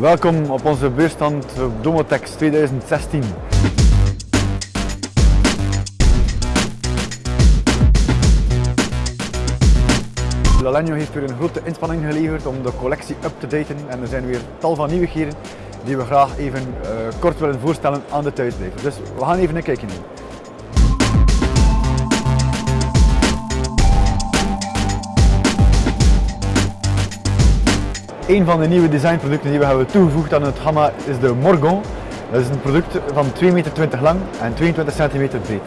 Welkom op onze beurstand Domotex 2016. Lalenio heeft weer een grote inspanning geleverd om de collectie up te daten en er zijn weer tal van nieuwigheden die we graag even uh, kort willen voorstellen aan de thuisblijver. Dus we gaan even een kijkje nemen. Een van de nieuwe designproducten die we hebben toegevoegd aan het gamma is de Morgon. Dat is een product van 2,20 meter lang en 22 cm breed.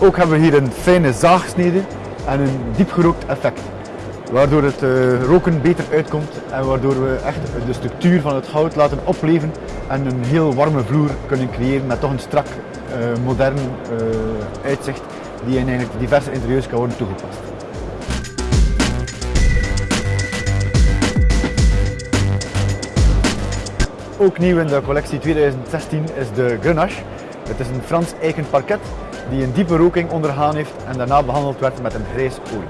Ook hebben we hier een fijne zaagsnede en een diepgerookt effect. Waardoor het uh, roken beter uitkomt en waardoor we echt de structuur van het hout laten opleven en een heel warme vloer kunnen creëren met toch een strak, uh, modern uh, uitzicht die in eigenlijk diverse interieurs kan worden toegepast. Ook nieuw in de collectie 2016 is de Grenache. Het is een Frans eiken parket die een diepe roking ondergaan heeft en daarna behandeld werd met een grijs olie.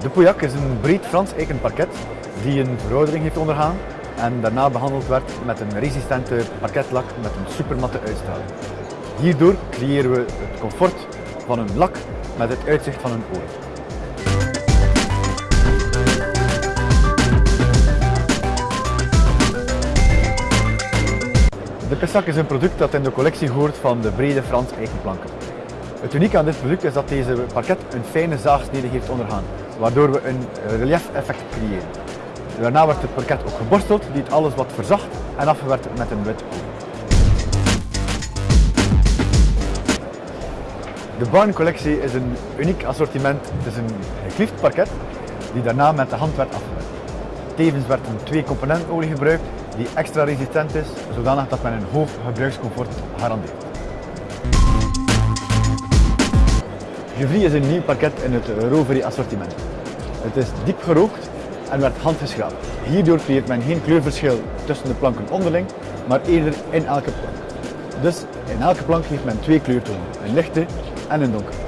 De Pauillac is een breed Frans eiken parket die een veroudering heeft ondergaan en daarna behandeld werd met een resistente parketlak met een supermatte uitstraling. Hierdoor creëren we het comfort van een lak met het uitzicht van een olie. De Pessac is een product dat in de collectie hoort van de brede Frans eigenplanken. Het unieke aan dit product is dat deze parket een fijne zaagsnede heeft ondergaan, waardoor we een relief effect creëren. Daarna wordt het parket ook geborsteld, die het alles wat verzacht en afgewerkt met een wit De Barn collectie is een uniek assortiment. Het is een gekliefd parket die daarna met de hand werd afgewerkt. Tevens werd een twee componentenolie gebruikt die extra resistent is, zodanig dat men een hoog gebruikscomfort garandeert. Gevry is een nieuw parket in het Rovery assortiment. Het is diep gerookt en werd handgeschraapt. Hierdoor creëert men geen kleurverschil tussen de planken onderling, maar eerder in elke plank. Dus in elke plank heeft men twee kleurtonen, een lichte en een donkere.